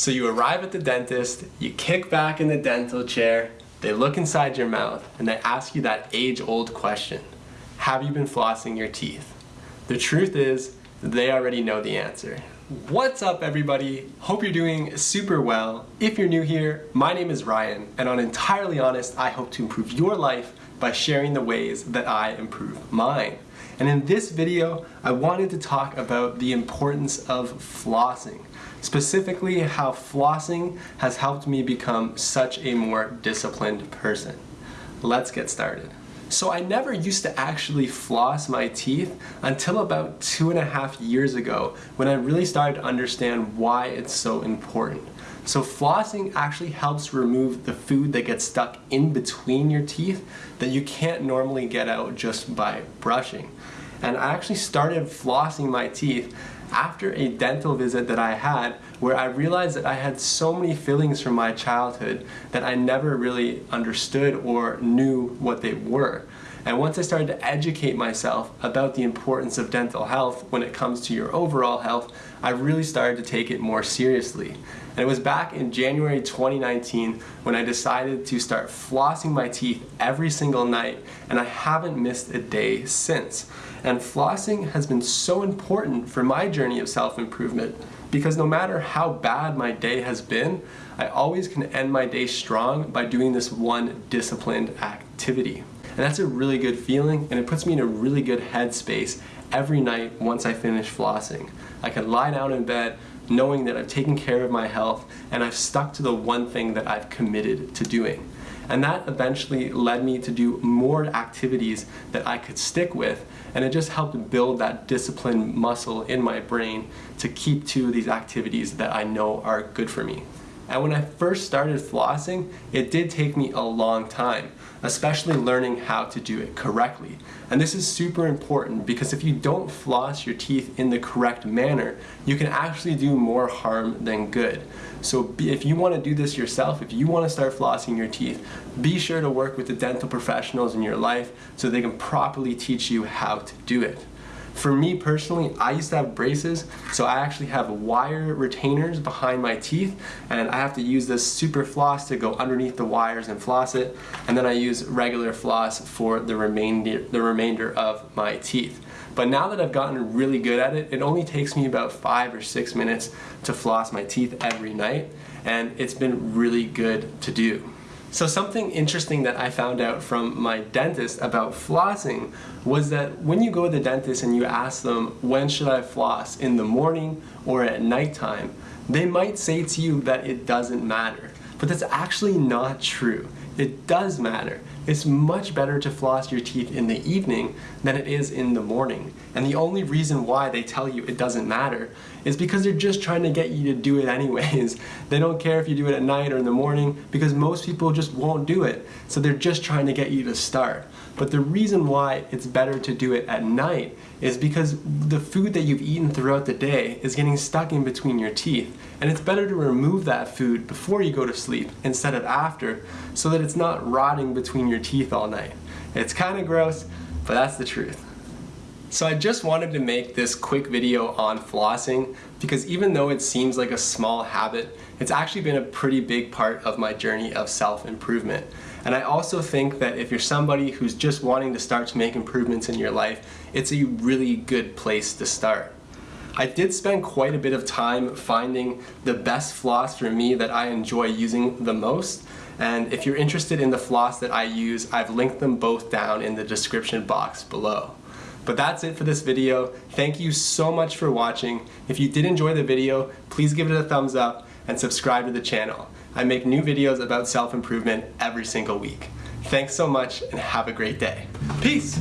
So you arrive at the dentist, you kick back in the dental chair, they look inside your mouth, and they ask you that age-old question. Have you been flossing your teeth? The truth is, they already know the answer. What's up everybody? Hope you're doing super well. If you're new here, my name is Ryan, and on Entirely Honest, I hope to improve your life by sharing the ways that I improve mine. And in this video, I wanted to talk about the importance of flossing. Specifically, how flossing has helped me become such a more disciplined person. Let's get started. So I never used to actually floss my teeth until about two and a half years ago when I really started to understand why it's so important. So flossing actually helps remove the food that gets stuck in between your teeth that you can't normally get out just by brushing. And I actually started flossing my teeth after a dental visit that I had where I realized that I had so many fillings from my childhood that I never really understood or knew what they were. And once I started to educate myself about the importance of dental health when it comes to your overall health, I really started to take it more seriously. And it was back in January 2019 when I decided to start flossing my teeth every single night, and I haven't missed a day since. And flossing has been so important for my journey of self-improvement because no matter how bad my day has been, I always can end my day strong by doing this one disciplined activity. And that's a really good feeling and it puts me in a really good headspace every night once I finish flossing. I can lie down in bed knowing that I've taken care of my health and I've stuck to the one thing that I've committed to doing. And that eventually led me to do more activities that I could stick with and it just helped build that discipline muscle in my brain to keep to these activities that I know are good for me. And when I first started flossing, it did take me a long time, especially learning how to do it correctly. And this is super important because if you don't floss your teeth in the correct manner, you can actually do more harm than good. So if you want to do this yourself, if you want to start flossing your teeth, be sure to work with the dental professionals in your life so they can properly teach you how to do it. For me personally, I used to have braces, so I actually have wire retainers behind my teeth, and I have to use this super floss to go underneath the wires and floss it, and then I use regular floss for the remainder, the remainder of my teeth. But now that I've gotten really good at it, it only takes me about five or six minutes to floss my teeth every night, and it's been really good to do. So something interesting that I found out from my dentist about flossing was that when you go to the dentist and you ask them, when should I floss, in the morning or at nighttime, they might say to you that it doesn't matter. But that's actually not true. It does matter. It's much better to floss your teeth in the evening than it is in the morning. And the only reason why they tell you it doesn't matter is because they're just trying to get you to do it anyways. They don't care if you do it at night or in the morning because most people just won't do it. So they're just trying to get you to start. But the reason why it's better to do it at night is because the food that you've eaten throughout the day is getting stuck in between your teeth. And it's better to remove that food before you go to sleep instead of after so that it's not rotting between your teeth all night. It's kind of gross, but that's the truth. So I just wanted to make this quick video on flossing because even though it seems like a small habit, it's actually been a pretty big part of my journey of self-improvement. And I also think that if you're somebody who's just wanting to start to make improvements in your life, it's a really good place to start. I did spend quite a bit of time finding the best floss for me that I enjoy using the most. And if you're interested in the floss that I use, I've linked them both down in the description box below. But that's it for this video. Thank you so much for watching. If you did enjoy the video, please give it a thumbs up and subscribe to the channel. I make new videos about self-improvement every single week. Thanks so much and have a great day. Peace!